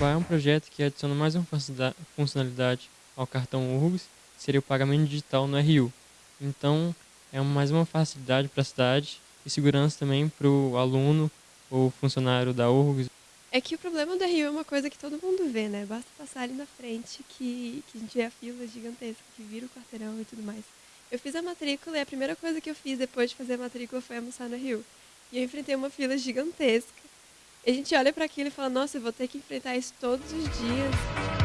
Jabá é um projeto que adiciona mais uma funcionalidade ao cartão URGS, que seria o pagamento digital no RU. Então, é mais uma facilidade para a cidade e segurança também para o aluno ou funcionário da URGS. É que o problema do RU é uma coisa que todo mundo vê, né? Basta passar ali na frente que, que a gente vê a fila gigantesca, que vira o quarteirão e tudo mais. Eu fiz a matrícula e a primeira coisa que eu fiz depois de fazer a matrícula foi almoçar no Rio. E eu enfrentei uma fila gigantesca. A gente olha para aquilo e fala: nossa, eu vou ter que enfrentar isso todos os dias.